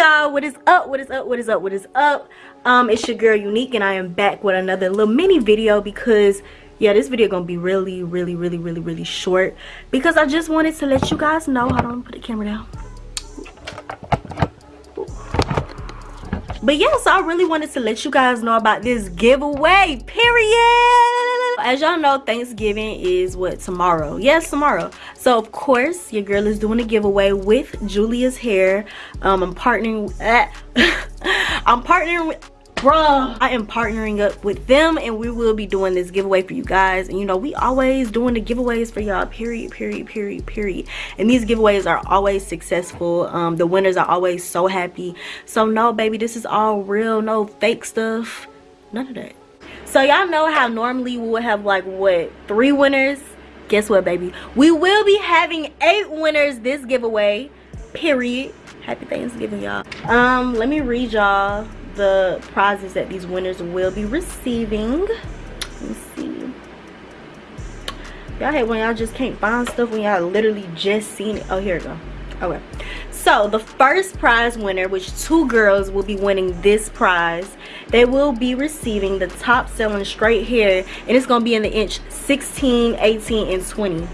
y'all what is up what is up what is up what is up? Um it's your girl unique and i am back with another little mini video because yeah this video gonna be really really really really really short because i just wanted to let you guys know hold on put the camera down. But yeah so i really wanted to let you guys know about this giveaway period as y'all know thanksgiving is what tomorrow? Yes tomorrow. So of course your girl is doing a giveaway with julia's hair. Um i'm partnering i'm partnering with bruh. I am partnering up with them and we will be doing this giveaway for you guys. And you know we always doing the giveaways for y'all period period period period. And these giveaways are always successful. Um the winners are always so happy. So no baby this is all real no fake stuff. None of that so y'all know how normally we would have like what three winners guess what baby we will be having eight winners this giveaway period happy thanksgiving y'all um let me read y'all the prizes that these winners will be receiving. Let me see. Y'all hate when y'all just can't find stuff when y'all literally just seen it. Oh, here we go. Okay. So the first prize winner, which two girls will be winning this prize, they will be receiving the top selling straight hair and it's going to be in the inch 16, 18, and 20.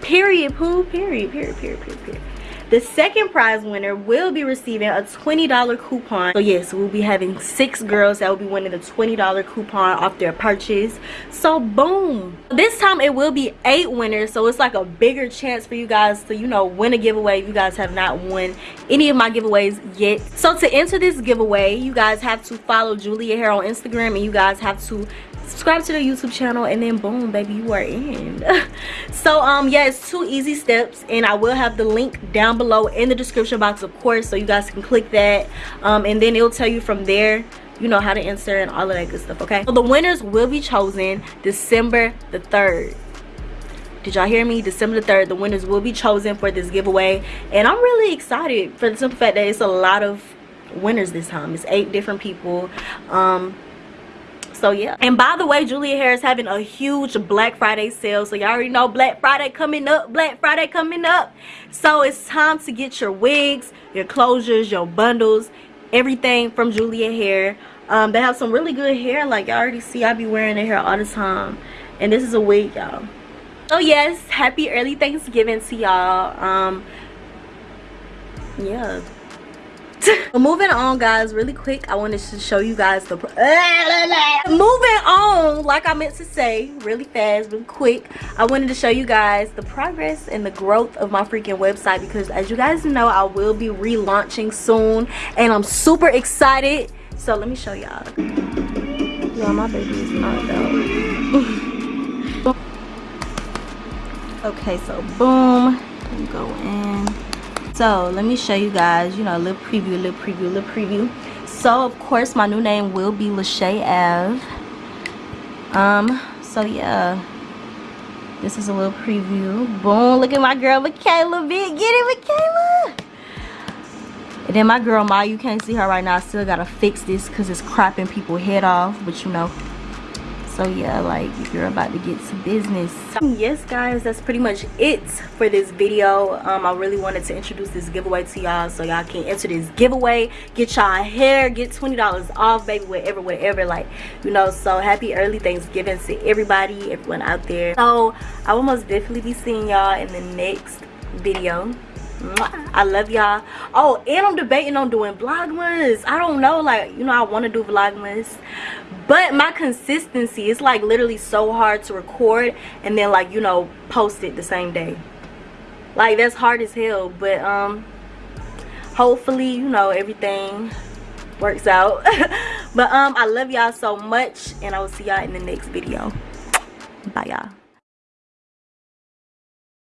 Period, poo, period, period, period, period, period. The second prize winner will be receiving a $20 coupon. So yes, we'll be having six girls that will be winning the $20 coupon off their purchase. So boom. This time it will be eight winners. So it's like a bigger chance for you guys to, you know, win a giveaway if you guys have not won any of my giveaways yet. So to enter this giveaway, you guys have to follow Julia Hair on Instagram and you guys have to subscribe to the youtube channel and then boom baby you are in. So um yeah it's two easy steps and i will have the link down below in the description box of course so you guys can click that. Um and then it'll tell you from there you know how to enter and all of that good stuff okay? So the winners will be chosen december the 3rd did y'all hear me? December the 3rd the winners will be chosen for this giveaway. And i'm really excited for the simple fact that it's a lot of winners this time. It's eight different people. Um so yeah. And by the way julia hair is having a huge black friday sale. So y'all already know black friday coming up black friday coming up. So it's time to get your wigs your closures your bundles everything from julia hair um, they have some really good hair. Like y'all already see i be wearing their hair all the time. And this is a wig y'all. So yes happy early thanksgiving to y'all. Um yeah moving on guys really quick i wanted to show you guys the moving on like i meant to say really fast really quick i wanted to show you guys the progress and the growth of my freaking website because as you guys know i will be relaunching soon and i'm super excited. So let me show y'all. Yeah my baby is not out okay so boom go in so let me show you guys you know a little preview a little preview a little preview. So of course my new name will be Lachey Ave um so yeah. This is a little preview. Boom look at my girl Michaela Big get it Michaela. And then my girl Ma you can't see her right now. I still gotta fix this because it's cropping people head off but you know so yeah like you're about to get to business. Yes guys that's pretty much it for this video. Um i really wanted to introduce this giveaway to y'all so y'all can enter this giveaway. Get y'all hair get 20 dollars off baby whatever whatever like you know so happy early thanksgiving to everybody everyone out there. So i will most definitely be seeing y'all in the next video I love y'all. Oh, and I'm debating on doing vlogmas. I don't know, like, you know, I want to do vlogmas. But my consistency, is like literally so hard to record and then like, you know, post it the same day. Like, that's hard as hell. But, um, hopefully, you know, everything works out. but, um, I love y'all so much. And I will see y'all in the next video. Bye, y'all.